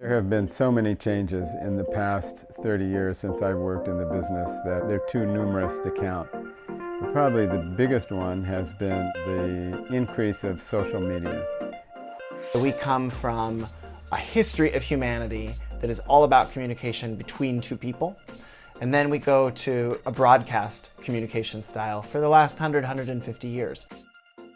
There have been so many changes in the past 30 years since I've worked in the business that they're too numerous to count. Probably the biggest one has been the increase of social media. We come from a history of humanity that is all about communication between two people. And then we go to a broadcast communication style for the last 100, 150 years.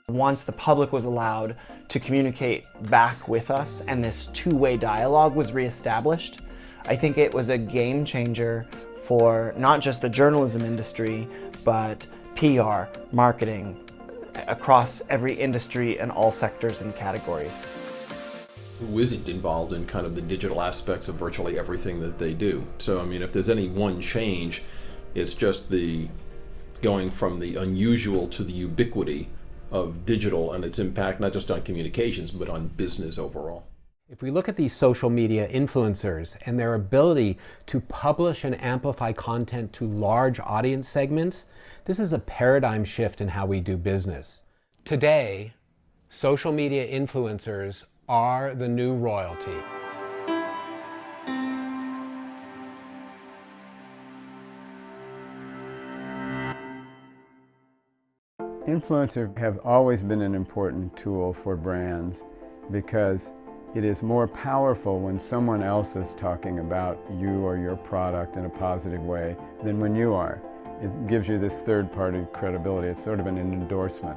Once the public was allowed to communicate back with us and this two-way dialogue was reestablished, I think it was a game changer for not just the journalism industry, but PR, marketing, across every industry and all sectors and categories. Who isn't involved in kind of the digital aspects of virtually everything that they do. So, I mean, if there's any one change, it's just the going from the unusual to the ubiquity of digital and its impact not just on communications but on business overall. If we look at these social media influencers and their ability to publish and amplify content to large audience segments, this is a paradigm shift in how we do business. Today, social media influencers are the new royalty. Influencers have always been an important tool for brands because it is more powerful when someone else is talking about you or your product in a positive way than when you are. It gives you this third-party credibility. It's sort of an endorsement.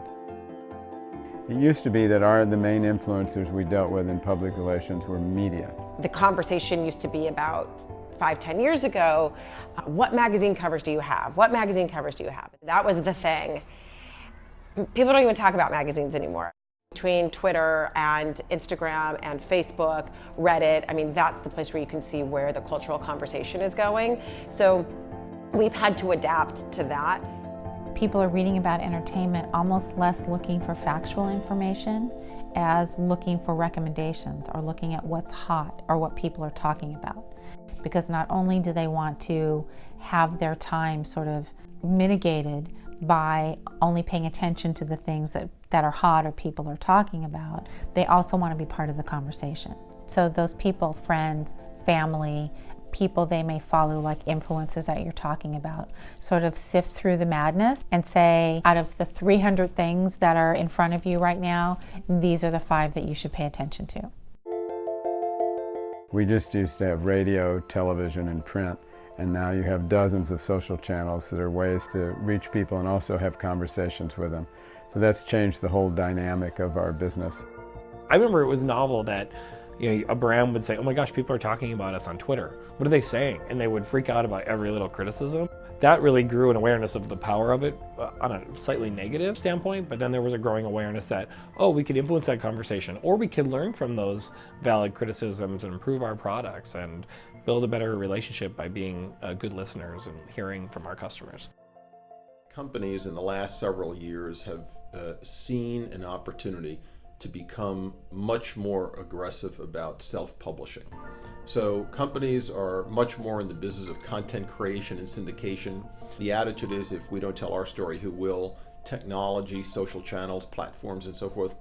It used to be that our, the main influencers we dealt with in public relations were media. The conversation used to be about five, ten years ago, uh, what magazine covers do you have? What magazine covers do you have? That was the thing. People don't even talk about magazines anymore. Between Twitter and Instagram and Facebook, Reddit, I mean, that's the place where you can see where the cultural conversation is going. So we've had to adapt to that. People are reading about entertainment almost less looking for factual information as looking for recommendations or looking at what's hot or what people are talking about. Because not only do they want to have their time sort of mitigated by only paying attention to the things that, that are hot or people are talking about, they also want to be part of the conversation. So those people, friends, family, people they may follow like influencers that you're talking about, sort of sift through the madness and say, out of the 300 things that are in front of you right now, these are the five that you should pay attention to. We just used to have radio, television, and print and now you have dozens of social channels that are ways to reach people and also have conversations with them. So that's changed the whole dynamic of our business. I remember it was novel that you know, a brand would say, oh my gosh, people are talking about us on Twitter. What are they saying? And they would freak out about every little criticism. That really grew an awareness of the power of it uh, on a slightly negative standpoint, but then there was a growing awareness that, oh, we could influence that conversation, or we could learn from those valid criticisms and improve our products and build a better relationship by being uh, good listeners and hearing from our customers. Companies in the last several years have uh, seen an opportunity to become much more aggressive about self-publishing. So companies are much more in the business of content creation and syndication. The attitude is if we don't tell our story, who will? Technology, social channels, platforms, and so forth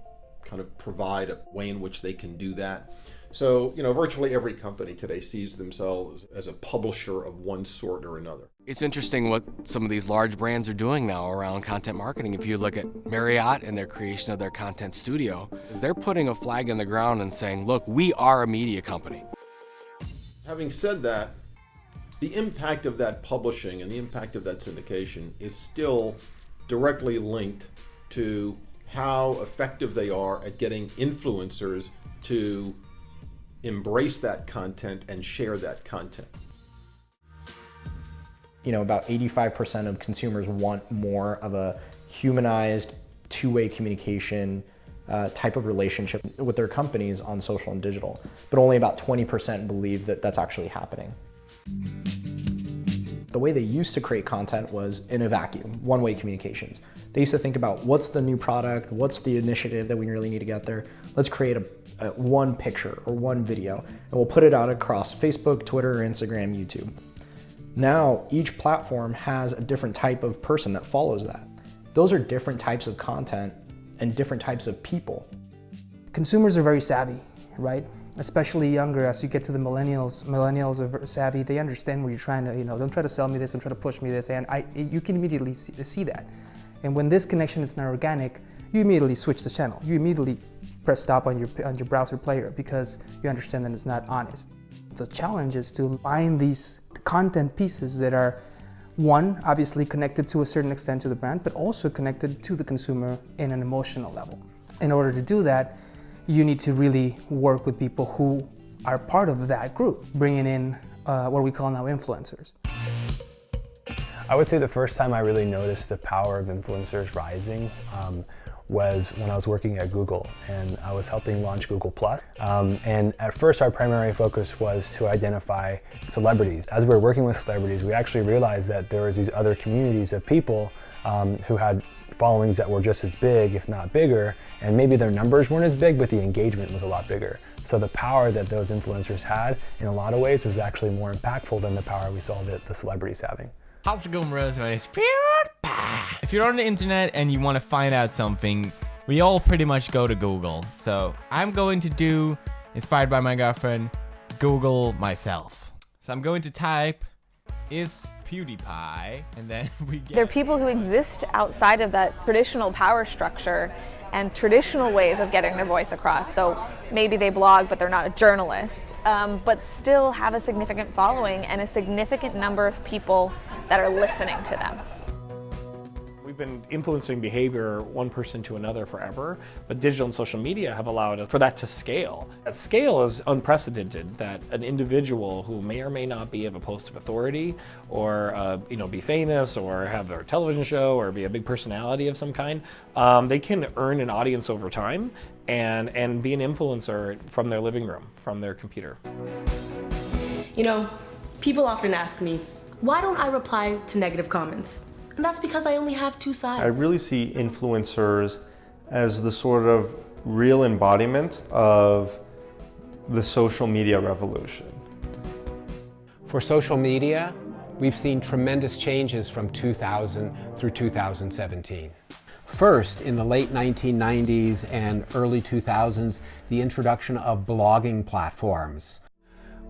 kind of provide a way in which they can do that. So, you know, virtually every company today sees themselves as a publisher of one sort or another. It's interesting what some of these large brands are doing now around content marketing. If you look at Marriott and their creation of their content studio, is they're putting a flag in the ground and saying, look, we are a media company. Having said that, the impact of that publishing and the impact of that syndication is still directly linked to how effective they are at getting influencers to embrace that content and share that content. You know, about 85% of consumers want more of a humanized, two-way communication uh, type of relationship with their companies on social and digital, but only about 20% believe that that's actually happening. The way they used to create content was in a vacuum, one-way communications. They used to think about what's the new product, what's the initiative that we really need to get there. Let's create a, a one picture or one video, and we'll put it out across Facebook, Twitter, Instagram, YouTube. Now, each platform has a different type of person that follows that. Those are different types of content and different types of people. Consumers are very savvy, right? especially younger, as you get to the millennials, millennials are savvy, they understand where you're trying to, you know, don't try to sell me this, don't try to push me this, and I, you can immediately see, see that. And when this connection is not organic, you immediately switch the channel. You immediately press stop on your, on your browser player because you understand that it's not honest. The challenge is to find these content pieces that are one, obviously connected to a certain extent to the brand, but also connected to the consumer in an emotional level. In order to do that, you need to really work with people who are part of that group, bringing in uh, what we call now influencers. I would say the first time I really noticed the power of influencers rising um, was when I was working at Google and I was helping launch Google+. Um, and at first our primary focus was to identify celebrities. As we were working with celebrities, we actually realized that there was these other communities of people um, who had followings that were just as big, if not bigger, and maybe their numbers weren't as big, but the engagement was a lot bigger. So the power that those influencers had, in a lot of ways, was actually more impactful than the power we saw that the celebrities having. How's it going, bros? My name's PewDiePie. If you're on the internet and you want to find out something, we all pretty much go to Google. So I'm going to do, inspired by my girlfriend, Google myself. So I'm going to type, is PewDiePie, and then we get... There are people who exist outside of that traditional power structure and traditional ways of getting their voice across. So maybe they blog, but they're not a journalist, um, but still have a significant following and a significant number of people that are listening to them. We've been influencing behavior one person to another forever, but digital and social media have allowed for that to scale. That scale is unprecedented, that an individual who may or may not be of a post of authority or uh, you know, be famous or have their television show or be a big personality of some kind, um, they can earn an audience over time and, and be an influencer from their living room, from their computer. You know, people often ask me, why don't I reply to negative comments? And that's because I only have two sides. I really see influencers as the sort of real embodiment of the social media revolution. For social media, we've seen tremendous changes from 2000 through 2017. First, in the late 1990s and early 2000s, the introduction of blogging platforms.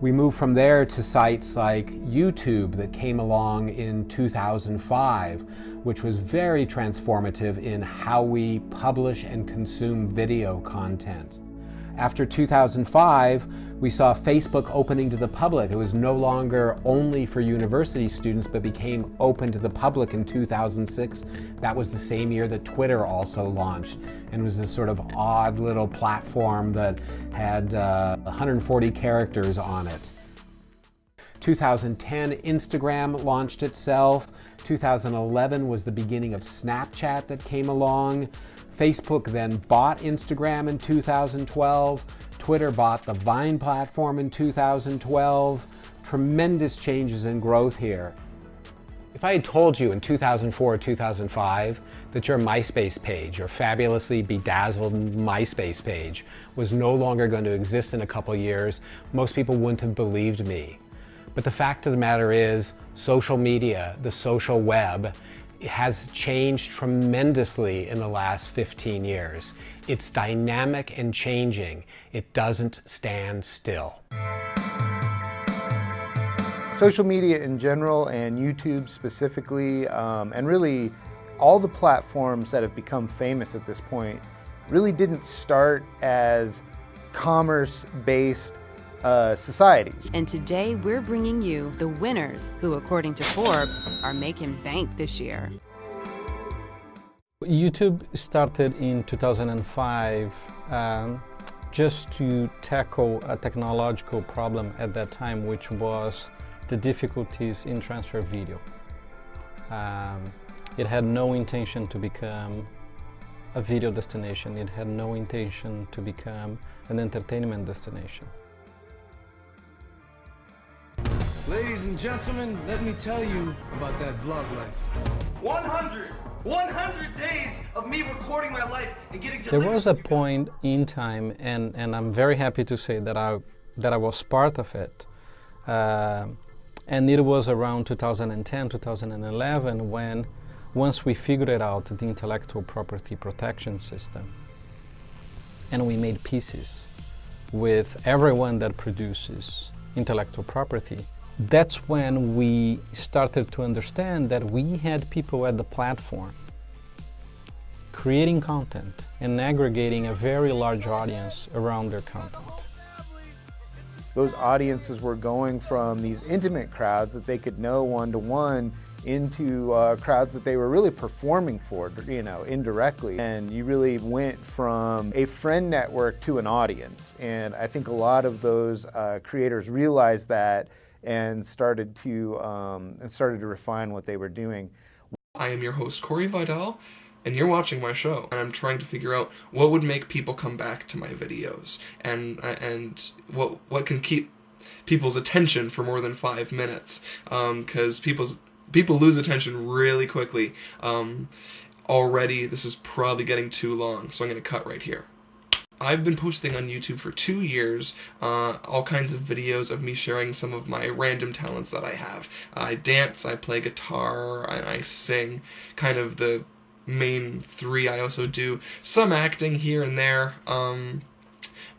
We moved from there to sites like YouTube that came along in 2005, which was very transformative in how we publish and consume video content. After 2005, we saw Facebook opening to the public. It was no longer only for university students, but became open to the public in 2006. That was the same year that Twitter also launched and was this sort of odd little platform that had uh, 140 characters on it. 2010, Instagram launched itself. 2011 was the beginning of Snapchat that came along. Facebook then bought Instagram in 2012. Twitter bought the Vine platform in 2012. Tremendous changes in growth here. If I had told you in 2004 or 2005 that your MySpace page, your fabulously bedazzled MySpace page, was no longer going to exist in a couple years, most people wouldn't have believed me. But the fact of the matter is, social media, the social web, has changed tremendously in the last 15 years. It's dynamic and changing. It doesn't stand still. Social media in general and YouTube specifically, um, and really all the platforms that have become famous at this point really didn't start as commerce-based uh, societies. And today we're bringing you the winners who, according to Forbes, are making bank this year. YouTube started in 2005 um, just to tackle a technological problem at that time, which was the difficulties in transfer video. Um, it had no intention to become a video destination. It had no intention to become an entertainment destination. Ladies and gentlemen, let me tell you about that vlog life. 100! 100 days of me recording my life and getting to There was a point in time, and, and I'm very happy to say that I, that I was part of it. Uh, and it was around 2010, 2011 when, once we figured it out the intellectual property protection system, and we made pieces with everyone that produces intellectual property, that's when we started to understand that we had people at the platform creating content and aggregating a very large audience around their content. Those audiences were going from these intimate crowds that they could know one-to-one into uh, crowds that they were really performing for, you know, indirectly. And you really went from a friend network to an audience. And I think a lot of those uh, creators realized that and started to um, and started to refine what they were doing. I am your host Corey Vidal, and you're watching my show. And I'm trying to figure out what would make people come back to my videos, and and what what can keep people's attention for more than five minutes, because um, people's people lose attention really quickly. Um, already, this is probably getting too long, so I'm going to cut right here. I've been posting on YouTube for two years, uh, all kinds of videos of me sharing some of my random talents that I have. I dance, I play guitar, I, I sing, kind of the main three. I also do some acting here and there. Um,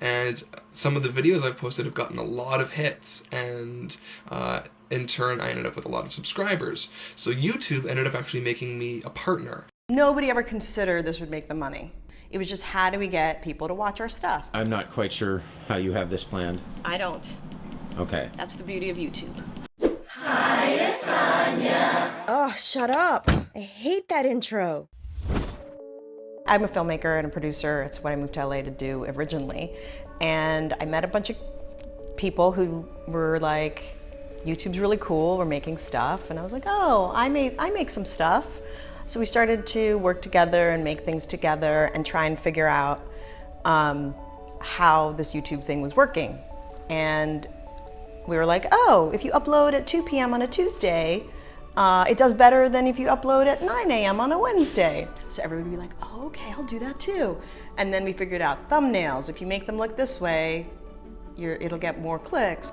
and some of the videos I've posted have gotten a lot of hits, and uh, in turn, I ended up with a lot of subscribers. So YouTube ended up actually making me a partner. Nobody ever considered this would make them money. It was just how do we get people to watch our stuff? I'm not quite sure how you have this planned. I don't. Okay. That's the beauty of YouTube. Hi, it's Anya. Oh, shut up. I hate that intro. I'm a filmmaker and a producer. It's what I moved to LA to do originally. And I met a bunch of people who were like, YouTube's really cool, we're making stuff. And I was like, oh, I, made, I make some stuff. So we started to work together and make things together and try and figure out um, how this YouTube thing was working. And we were like, oh, if you upload at 2 p.m. on a Tuesday, uh, it does better than if you upload at 9 a.m. on a Wednesday. So everybody would be like, oh, okay, I'll do that too. And then we figured out thumbnails. If you make them look this way, it'll get more clicks.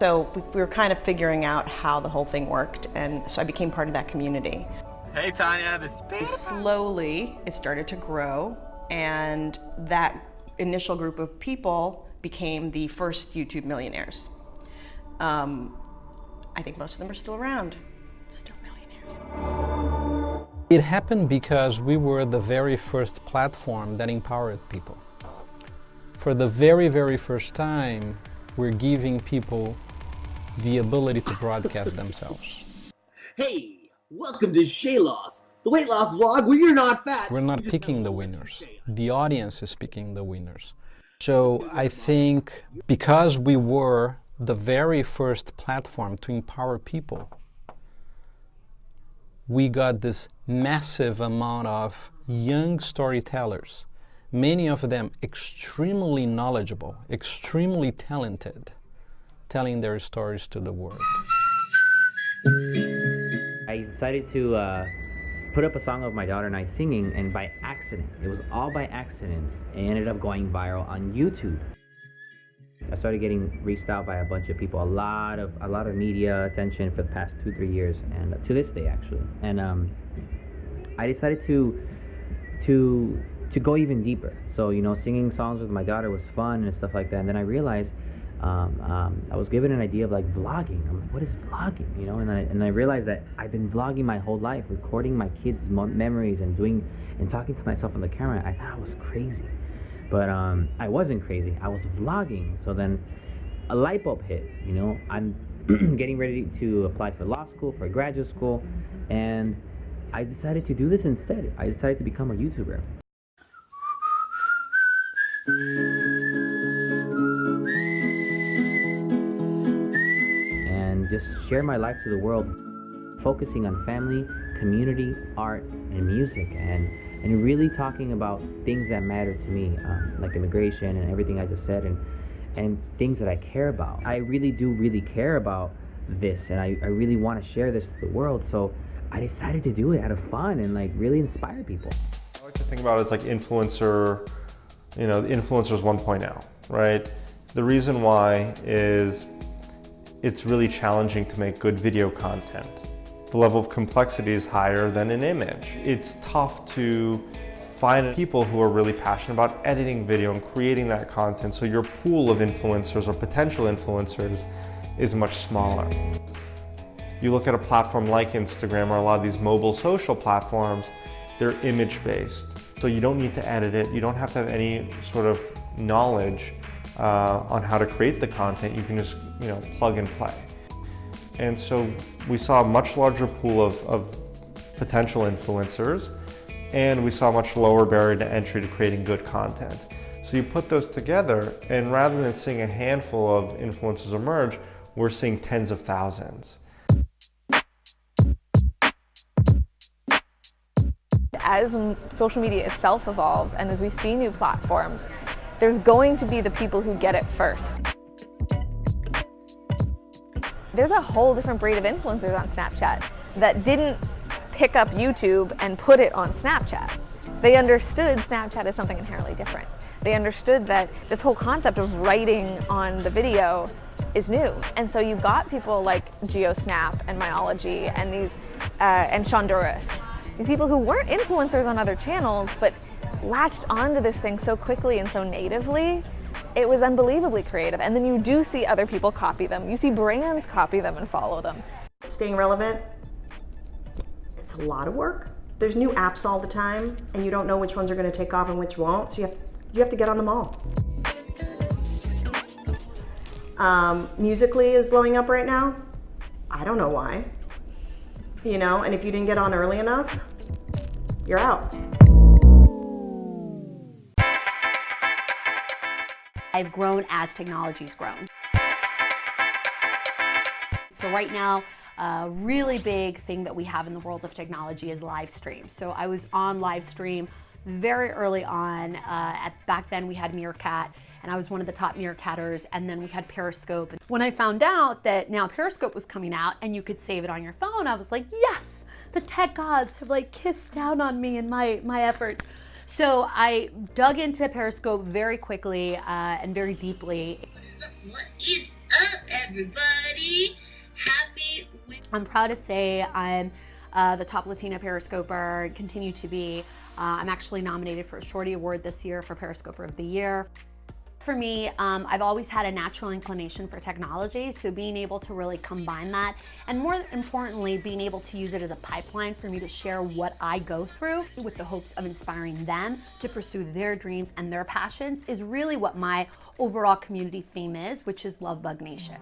So we, we were kind of figuring out how the whole thing worked, and so I became part of that community. Hey Tanya, this is Slowly, it started to grow, and that initial group of people became the first YouTube millionaires. Um, I think most of them are still around, still millionaires. It happened because we were the very first platform that empowered people. For the very, very first time, we're giving people the ability to broadcast themselves. Hey, welcome to Shay Loss, the weight loss vlog where you're not fat. We're not picking the winners. The audience is picking the winners. So I think because we were the very first platform to empower people, we got this massive amount of young storytellers, many of them extremely knowledgeable, extremely talented, telling their stories to the world. I decided to uh, put up a song of my daughter and I singing, and by accident, it was all by accident, it ended up going viral on YouTube. I started getting reached out by a bunch of people, a lot of a lot of media attention for the past two three years, and to this day actually. And um, I decided to to to go even deeper. So you know, singing songs with my daughter was fun and stuff like that. And then I realized um, um, I was given an idea of like vlogging. I'm like, what is vlogging? You know, and I and I realized that I've been vlogging my whole life, recording my kids' memories and doing and talking to myself on the camera. I thought I was crazy, but um, I wasn't crazy. I was vlogging. So then a light bulb hit. You know, I'm getting ready to apply for law school, for graduate school, and I decided to do this instead. I decided to become a YouTuber just share my life to the world, focusing on family, community, art, and music, and and really talking about things that matter to me, um, like immigration and everything I just said, and and things that I care about. I really do really care about this, and I, I really want to share this to the world. So I decided to do it out of fun and like really inspire people. I like to think about it as like influencer, you know, influencers 1.0, right? The reason why is it's really challenging to make good video content. The level of complexity is higher than an image. It's tough to find people who are really passionate about editing video and creating that content so your pool of influencers or potential influencers is much smaller. You look at a platform like Instagram or a lot of these mobile social platforms, they're image-based. So you don't need to edit it. You don't have to have any sort of knowledge uh, on how to create the content. You can just you know, plug and play. And so we saw a much larger pool of, of potential influencers and we saw a much lower barrier to entry to creating good content. So you put those together and rather than seeing a handful of influencers emerge, we're seeing tens of thousands. As social media itself evolves and as we see new platforms, there's going to be the people who get it first. There's a whole different breed of influencers on Snapchat that didn't pick up YouTube and put it on Snapchat. They understood Snapchat as something inherently different. They understood that this whole concept of writing on the video is new. And so you've got people like GeoSnap and Myology and these uh, and Shonduras. These people who weren't influencers on other channels, but latched onto this thing so quickly and so natively it was unbelievably creative. And then you do see other people copy them. You see brands copy them and follow them. Staying relevant, it's a lot of work. There's new apps all the time, and you don't know which ones are going to take off and which won't, so you have to, you have to get on them all. Um, Musical.ly is blowing up right now. I don't know why. You know, and if you didn't get on early enough, you're out. I've grown as technology's grown. So right now, a really big thing that we have in the world of technology is live stream. So I was on live stream very early on. Uh, at Back then we had Meerkat and I was one of the top Meerkatters and then we had Periscope. When I found out that now Periscope was coming out and you could save it on your phone, I was like, yes, the tech gods have like kissed down on me and my, my efforts. So I dug into Periscope very quickly uh, and very deeply. What is up, everybody? Happy. I'm proud to say I'm uh, the top Latina Periscoper, continue to be. Uh, I'm actually nominated for a Shorty Award this year for Periscoper of the Year. For me, um, I've always had a natural inclination for technology, so being able to really combine that, and more importantly, being able to use it as a pipeline for me to share what I go through with the hopes of inspiring them to pursue their dreams and their passions is really what my overall community theme is, which is Love Bug Nation.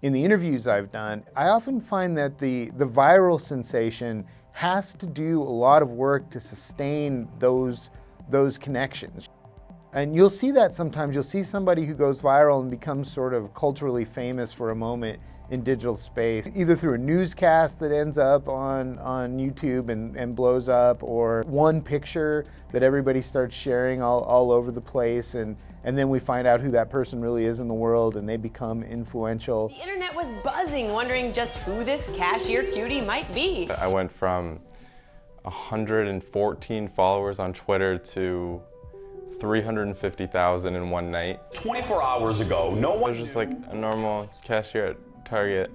In the interviews I've done, I often find that the, the viral sensation has to do a lot of work to sustain those, those connections. And you'll see that sometimes. You'll see somebody who goes viral and becomes sort of culturally famous for a moment in digital space, either through a newscast that ends up on, on YouTube and, and blows up, or one picture that everybody starts sharing all, all over the place, and, and then we find out who that person really is in the world and they become influential. The internet was buzzing, wondering just who this cashier cutie might be. I went from 114 followers on Twitter to 350,000 in one night. 24 hours ago, no one- I was just like a normal cashier at Target.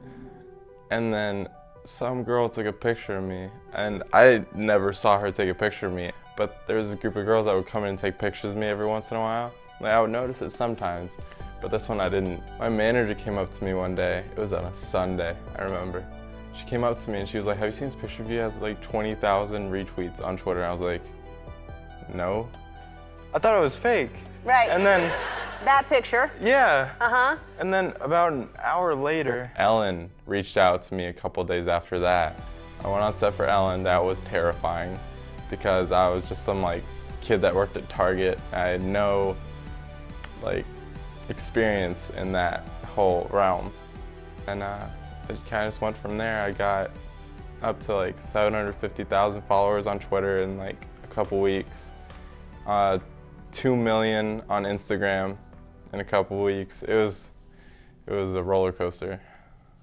And then some girl took a picture of me and I never saw her take a picture of me. But there was a group of girls that would come in and take pictures of me every once in a while. Like, I would notice it sometimes, but this one I didn't. My manager came up to me one day. It was on a Sunday, I remember. She came up to me and she was like, have you seen this picture of you? It has like 20,000 retweets on Twitter. And I was like, no. I thought it was fake. Right. And then, That picture. yeah. Uh-huh. And then about an hour later, Ellen reached out to me a couple days after that. I went on set for Ellen. That was terrifying because I was just some like kid that worked at Target. I had no like experience in that whole realm. And uh, it kind of just went from there. I got up to like 750,000 followers on Twitter in like a couple weeks. Uh, 2 million on Instagram in a couple weeks. It was, it was a roller coaster.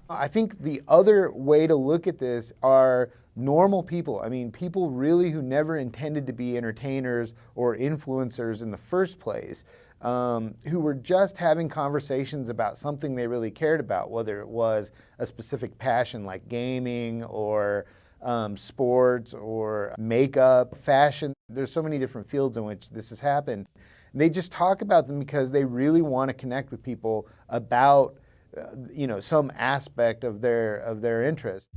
I think the other way to look at this are normal people. I mean, people really who never intended to be entertainers or influencers in the first place, um, who were just having conversations about something they really cared about, whether it was a specific passion like gaming or um, sports or makeup, fashion. There's so many different fields in which this has happened. They just talk about them because they really want to connect with people about uh, you know some aspect of their of their interest.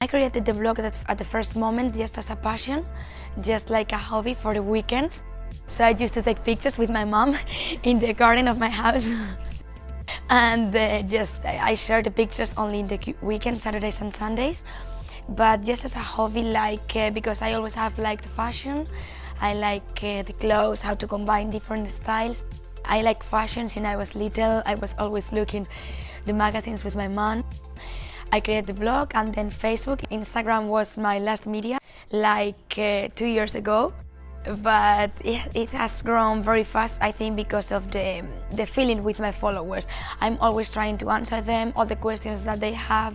I created the blog at the first moment just as a passion, just like a hobby for the weekends. So I used to take pictures with my mom in the garden of my house. and uh, just I share the pictures only in the weekends, Saturdays and Sundays. But just as a hobby, like uh, because I always have liked fashion, I like uh, the clothes, how to combine different styles. I like fashion since I was little. I was always looking the magazines with my mom. I created the blog and then Facebook. Instagram was my last media, like uh, two years ago. But it, it, has grown very fast, I think, because of the, the feeling with my followers. I'm always trying to answer them, all the questions that they have.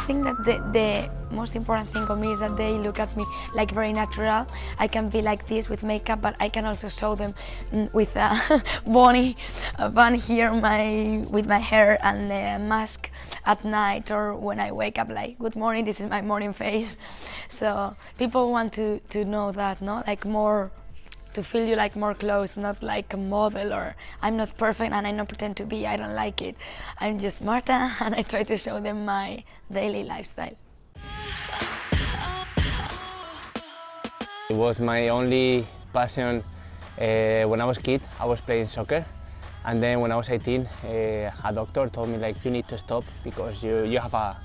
I think that the, the most important thing for me is that they look at me like very natural. I can be like this with makeup, but I can also show them mm, with a bunny, bun here my, with my hair and the mask at night or when I wake up like, good morning, this is my morning face. So people want to, to know that, no? Like more to feel you like more close, not like a model or I'm not perfect and I don't pretend to be, I don't like it. I'm just Marta and I try to show them my daily lifestyle. It was my only passion uh, when I was kid. I was playing soccer and then when I was 18 uh, a doctor told me like you need to stop because you, you have a,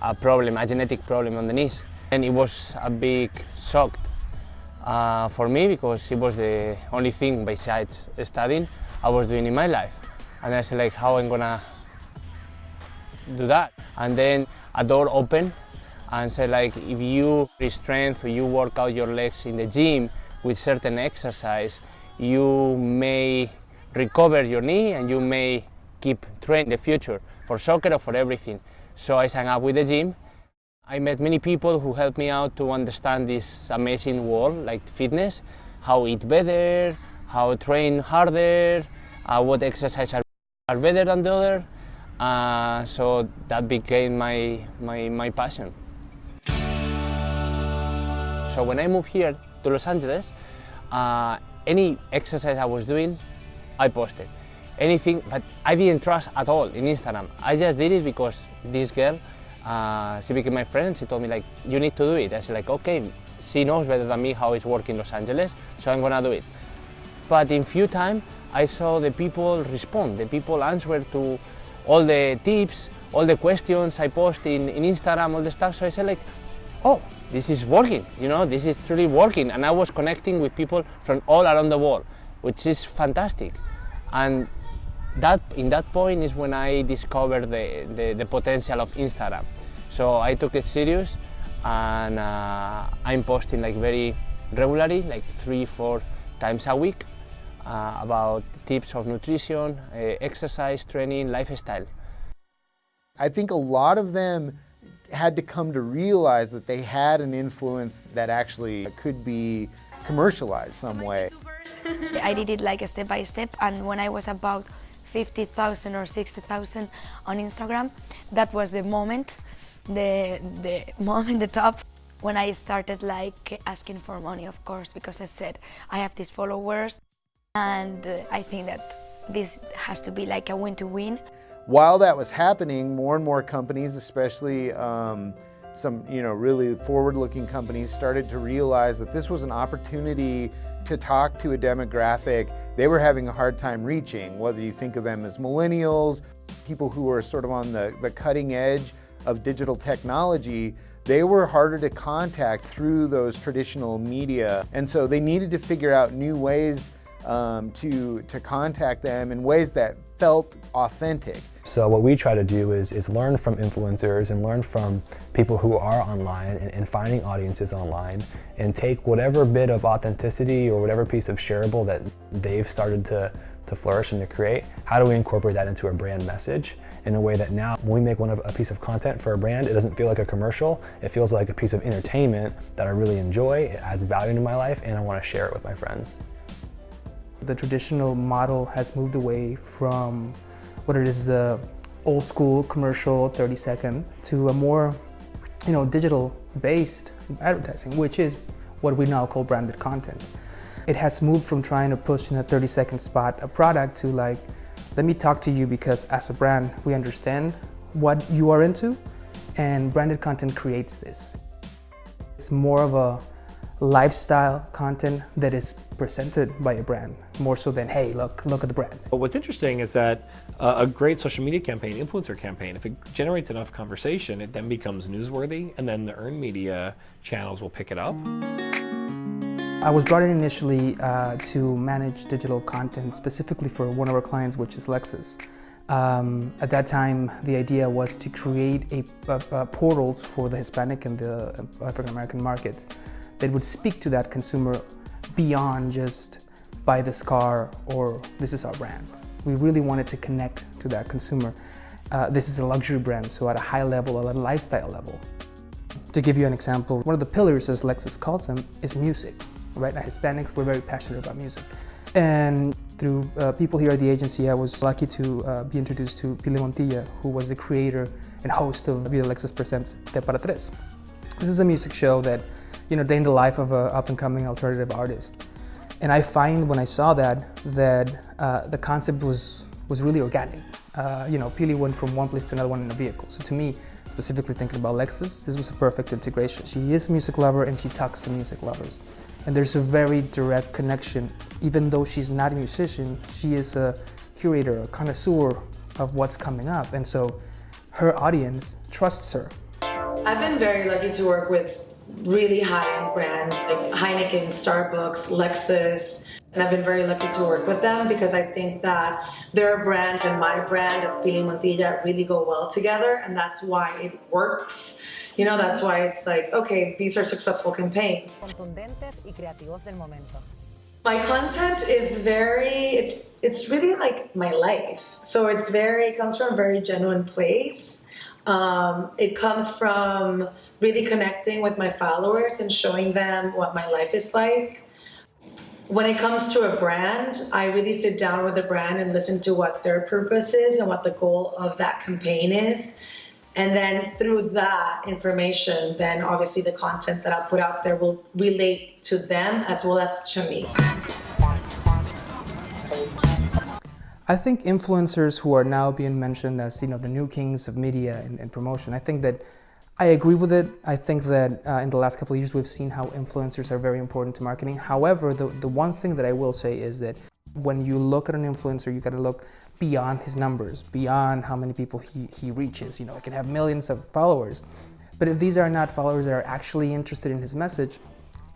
a problem, a genetic problem on the knees. And it was a big shock uh, for me because it was the only thing besides studying I was doing in my life. And I said like how I'm gonna do that. And then a door opened and said like if you strength or you work out your legs in the gym with certain exercise, you may recover your knee and you may keep training in the future for soccer or for everything. So I signed up with the gym I met many people who helped me out to understand this amazing world like fitness, how eat better, how train harder, uh, what exercises are, are better than the other. Uh, so that became my, my, my passion. So when I moved here to Los Angeles, uh, any exercise I was doing, I posted. Anything, but I didn't trust at all in Instagram. I just did it because this girl uh, she became my friend. She told me like, you need to do it. I said like, okay, she knows better than me how it's working in Los Angeles, so I'm gonna do it. But in few time, I saw the people respond. The people answer to all the tips, all the questions I post in, in Instagram, all the stuff. So I said like, oh, this is working. You know, this is truly working. And I was connecting with people from all around the world, which is fantastic. And that in that point is when I discovered the, the, the potential of Instagram. So I took it serious and uh, I'm posting like very regularly, like three, four times a week uh, about tips of nutrition, uh, exercise, training, lifestyle. I think a lot of them had to come to realize that they had an influence that actually could be commercialized some way. I did it like a step by step and when I was about 50,000 or 60,000 on Instagram. That was the moment, the, the moment, the top, when I started like asking for money, of course, because I said, I have these followers and uh, I think that this has to be like a win-to-win. -win. While that was happening, more and more companies, especially um, some you know really forward-looking companies, started to realize that this was an opportunity to talk to a demographic they were having a hard time reaching, whether you think of them as millennials, people who are sort of on the, the cutting edge of digital technology, they were harder to contact through those traditional media. And so they needed to figure out new ways um, to, to contact them in ways that felt authentic. So what we try to do is, is learn from influencers and learn from people who are online and, and, finding audiences online and take whatever bit of authenticity or whatever piece of shareable that they've started to, to flourish and to create, how do we incorporate that into a brand message in a way that now when we make one of a piece of content for a brand, it doesn't feel like a commercial, it feels like a piece of entertainment that I really enjoy, it adds value to my life and I want to share it with my friends. The traditional model has moved away from what it is the old school commercial 30 second to a more you know, digital-based advertising, which is what we now call branded content. It has moved from trying to push in a 30-second spot a product to like, let me talk to you because as a brand, we understand what you are into, and branded content creates this. It's more of a lifestyle content that is presented by a brand, more so than, hey, look, look at the brand. But what's interesting is that uh, a great social media campaign, influencer campaign, if it generates enough conversation, it then becomes newsworthy, and then the earned media channels will pick it up. I was brought in initially uh, to manage digital content specifically for one of our clients, which is Lexus. Um, at that time, the idea was to create a, a, a portals for the Hispanic and the African American markets that would speak to that consumer beyond just buy this car or this is our brand. We really wanted to connect to that consumer. Uh, this is a luxury brand, so at a high level, at a lifestyle level. To give you an example, one of the pillars, as Lexus calls them, is music. Right now, Hispanics, we're very passionate about music. And through uh, people here at the agency, I was lucky to uh, be introduced to Pili Montilla, who was the creator and host of Vida Lexus Presents Te Para Tres. This is a music show that, you know, day in the life of an up-and-coming alternative artist. And I find when I saw that, that uh, the concept was, was really organic. Uh, you know, Pili went from one place to another one in a vehicle. So to me, specifically thinking about Lexus, this was a perfect integration. She is a music lover and she talks to music lovers. And there's a very direct connection. Even though she's not a musician, she is a curator, a connoisseur of what's coming up. And so her audience trusts her. I've been very lucky to work with really high-end brands like Heineken, Starbucks, Lexus, and I've been very lucky to work with them because I think that their brands and my brand as Pili Montilla really go well together and that's why it works. You know, that's why it's like, okay, these are successful campaigns. My content is very, it's, it's really like my life. So it's very, it comes from a very genuine place. Um, it comes from really connecting with my followers and showing them what my life is like. When it comes to a brand, I really sit down with the brand and listen to what their purpose is and what the goal of that campaign is. And then through that information, then obviously the content that I put out there will relate to them as well as to me. I think influencers who are now being mentioned as you know the new kings of media and, and promotion, I think that I agree with it. I think that uh, in the last couple of years we've seen how influencers are very important to marketing. However, the, the one thing that I will say is that when you look at an influencer, you got to look beyond his numbers, beyond how many people he, he reaches. You know, he can have millions of followers. But if these are not followers that are actually interested in his message,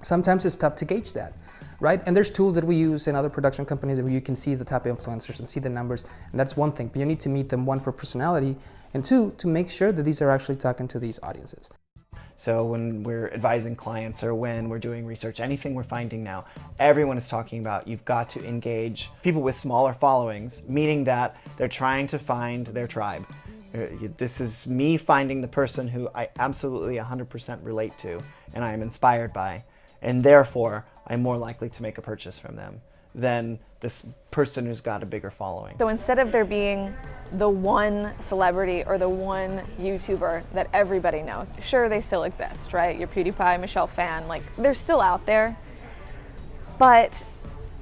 sometimes it's tough to gauge that, right? And there's tools that we use in other production companies where you can see the top influencers and see the numbers, and that's one thing. But you need to meet them, one, for personality, and two, to make sure that these are actually talking to these audiences. So when we're advising clients or when we're doing research, anything we're finding now, everyone is talking about you've got to engage people with smaller followings, meaning that they're trying to find their tribe. Uh, this is me finding the person who I absolutely 100% relate to and I am inspired by, and therefore I'm more likely to make a purchase from them than this person who's got a bigger following. So instead of there being the one celebrity or the one YouTuber that everybody knows, sure they still exist, right? Your PewDiePie, Michelle Phan, like they're still out there. But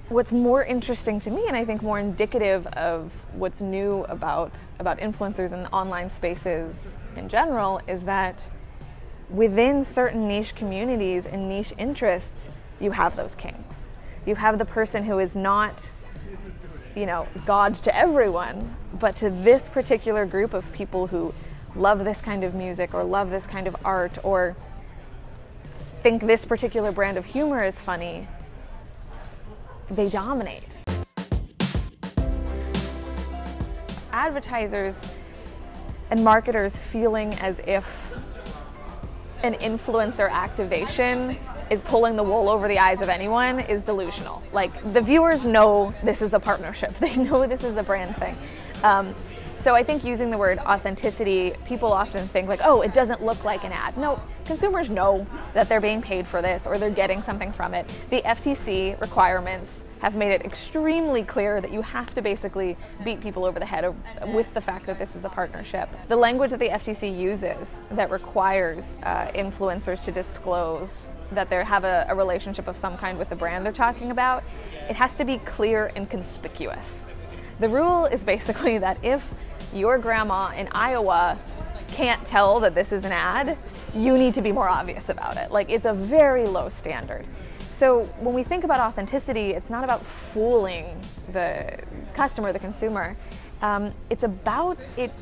what's more interesting to me and I think more indicative of what's new about, about influencers and online spaces in general is that within certain niche communities and niche interests, you have those kings. You have the person who is not, you know, God to everyone, but to this particular group of people who love this kind of music or love this kind of art or think this particular brand of humor is funny, they dominate. Advertisers and marketers feeling as if an influencer activation is pulling the wool over the eyes of anyone is delusional. Like the viewers know this is a partnership. They know this is a brand thing. Um, So I think using the word authenticity, people often think like, oh, it doesn't look like an ad. No, consumers know that they're being paid for this or they're getting something from it. The FTC requirements have made it extremely clear that you have to basically beat people over the head with the fact that this is a partnership. The language that the FTC uses that requires uh, influencers to disclose that they have a, a relationship of some kind with the brand they're talking about, it has to be clear and conspicuous. The rule is basically that if your grandma in Iowa can't tell that this is an ad, you need to be more obvious about it. Like it's a very low standard. So when we think about authenticity, it's not about fooling the customer, the consumer. Um, it's about it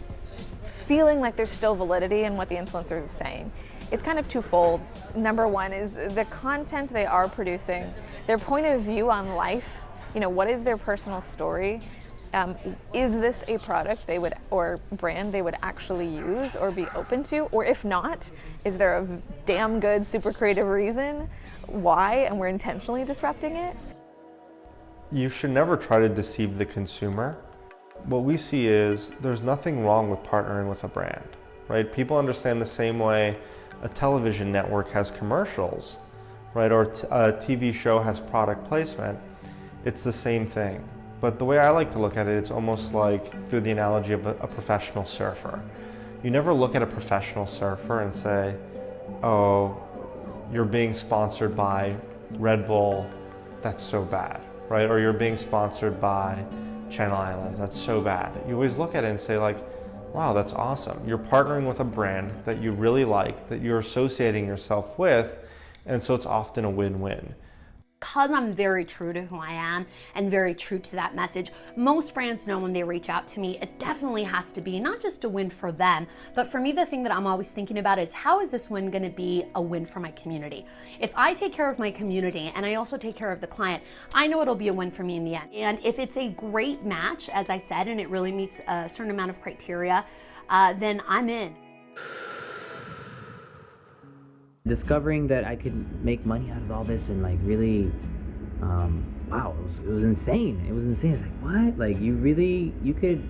feeling like there's still validity in what the influencer is saying. It's kind of twofold. Number one is the content they are producing, their point of view on life, you know, what is their personal story? Um, is this a product they would or brand they would actually use or be open to? Or if not, is there a damn good, super creative reason why and we're intentionally disrupting it. You should never try to deceive the consumer. What we see is there's nothing wrong with partnering with a brand, right? People understand the same way a television network has commercials, right? Or a TV show has product placement. It's the same thing. But the way I like to look at it, it's almost like through the analogy of a, a professional surfer. You never look at a professional surfer and say, oh, you're being sponsored by Red Bull, that's so bad, right? Or you're being sponsored by Channel Islands, that's so bad. You always look at it and say like, wow, that's awesome. You're partnering with a brand that you really like, that you're associating yourself with, and so it's often a win-win because I'm very true to who I am and very true to that message, most brands know when they reach out to me, it definitely has to be not just a win for them, but for me, the thing that I'm always thinking about is how is this win gonna be a win for my community? If I take care of my community and I also take care of the client, I know it'll be a win for me in the end. And if it's a great match, as I said, and it really meets a certain amount of criteria, uh, then I'm in. Discovering that I could make money out of all this and like really, um, wow, it was, it was insane. It was insane. It's like what? Like you really you could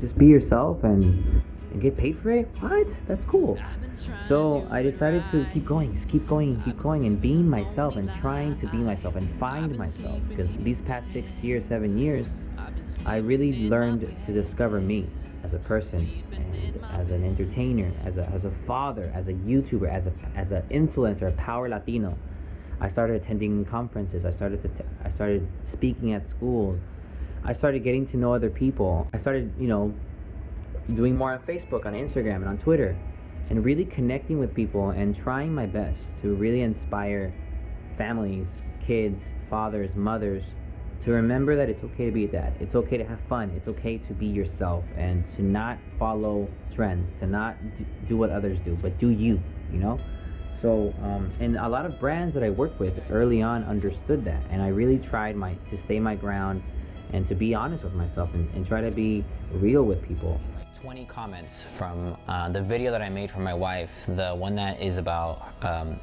just be yourself and and get paid for it? What? That's cool. So I decided to keep going, just keep going, keep going, and being myself and trying to be myself and find myself. Because these past six years, seven years, I really learned to discover me as a person as an entertainer, as a, as a father, as a YouTuber, as a as an influencer, a power Latino. I started attending conferences. I started to t- I started speaking at schools. I started getting to know other people. I started, you know, doing more on Facebook, on Instagram, and on Twitter, and really connecting with people and trying my best to really inspire families, kids, fathers, mothers to remember that it's okay to be a dad. It's okay to have fun. It's okay to be yourself and to not follow trends, to not do what others do, but do you, you know? So, um, and a lot of brands that I worked with early on understood that. And I really tried my to stay my ground and to be honest with myself and, and try to be real with people. 20 comments from uh, the video that I made for my wife, the one that is about um,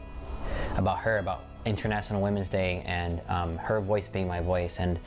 about her, about International Women's Day and um, her voice being my voice. And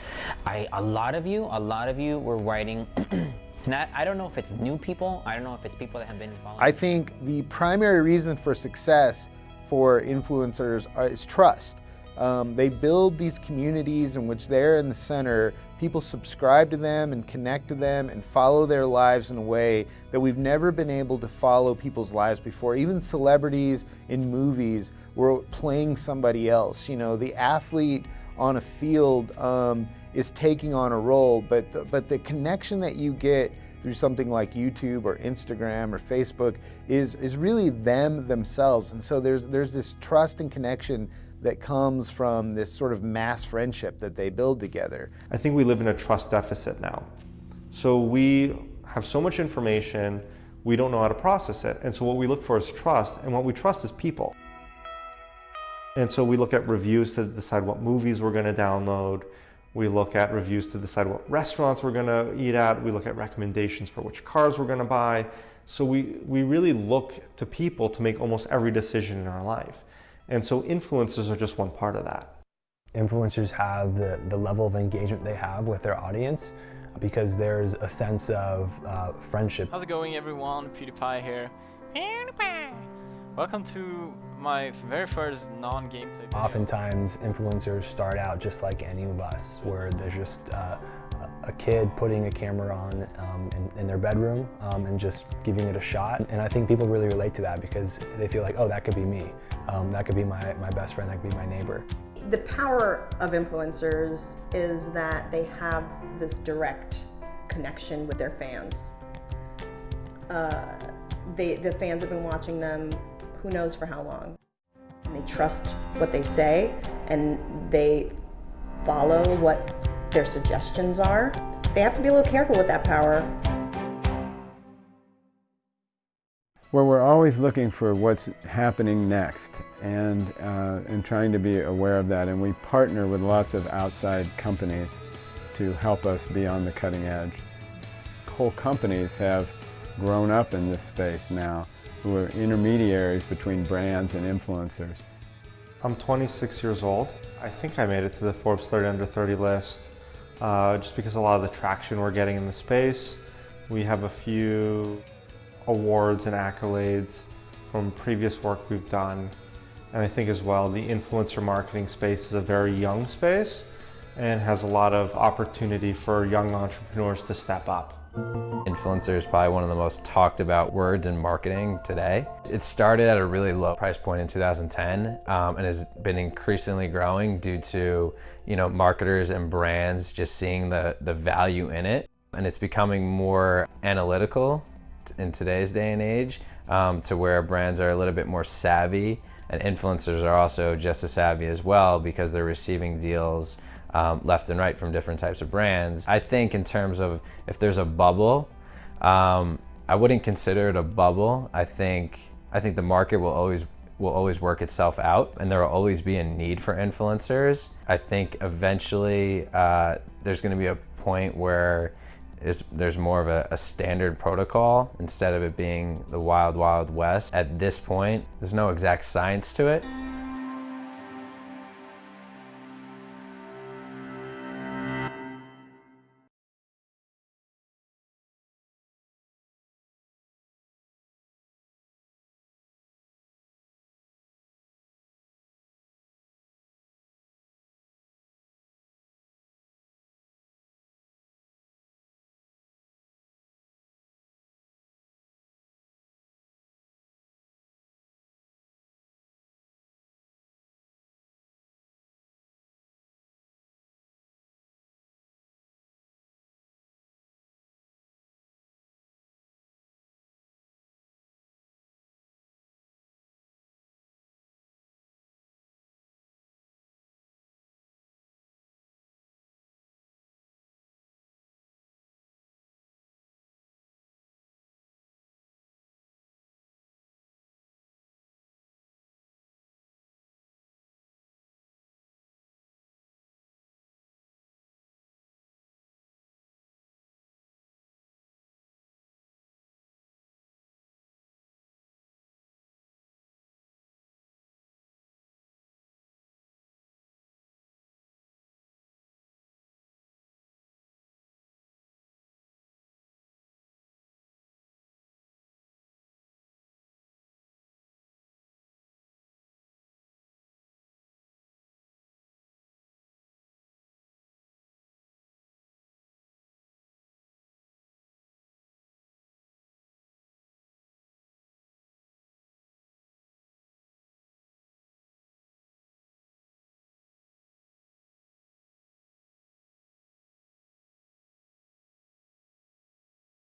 I, a lot of you, a lot of you were writing. Not, I don't know if it's new people. I don't know if it's people that have been following. I think the primary reason for success for influencers is trust. Um, they build these communities in which they're in the center. People subscribe to them and connect to them and follow their lives in a way that we've never been able to follow people's lives before. Even celebrities in movies were playing somebody else. You know, the athlete on a field um, is taking on a role, but the, but the connection that you get through something like YouTube or Instagram or Facebook is is really them themselves. And so there's there's this trust and connection that comes from this sort of mass friendship that they build together. I think we live in a trust deficit now. So we have so much information, we don't know how to process it. And so what we look for is trust, and what we trust is people. And so we look at reviews to decide what movies we're going to download. We look at reviews to decide what restaurants we're going to eat at. We look at recommendations for which cars we're going to buy. So we, we really look to people to make almost every decision in our life. And so influencers are just one part of that. Influencers have the, the level of engagement they have with their audience because there's a sense of uh, friendship. How's it going everyone? PewDiePie here. PewDiePie! Welcome to my very first non-gameplay video. Oftentimes influencers start out just like any of us where there's just uh, a kid putting a camera on um, in, in, their bedroom um, and just giving it a shot. And I think people really relate to that because they feel like, oh, that could be me. Um, that could be my, my best friend, that could be my neighbor. The power of influencers is that they have this direct connection with their fans. Uh, they, the fans have been watching them who knows for how long. And they trust what they say and they follow what their suggestions are. They have to be a little careful with that power. Well, we're always looking for what's happening next and, uh, and trying to be aware of that. And we partner with lots of outside companies to help us be on the cutting edge. Whole companies have grown up in this space now who are intermediaries between brands and influencers. I'm 26 years old. I think I made it to the Forbes 30 Under 30 list uh, just because a lot of the traction we're getting in the space. We have a few awards and accolades from previous work we've done. And I think as well, the influencer marketing space is a very young space and has a lot of opportunity for young entrepreneurs to step up. Influencer is probably one of the most talked about words in marketing today. It started at a really low price point in 2010 um, and has been increasingly growing due to you know marketers and brands just seeing the, the value in it. And it's becoming more analytical in today's day and age um, to where brands are a little bit more savvy and influencers are also just as savvy as well because they're receiving deals um, left and right from different types of brands. I think in terms of if there's a bubble, um, I wouldn't consider it a bubble. I think I think the market will always will always work itself out and there will always be a need for influencers. I think eventually uh, there's going to be a point where there's more of a, a, standard protocol instead of it being the wild, wild west. At this point, there's no exact science to it,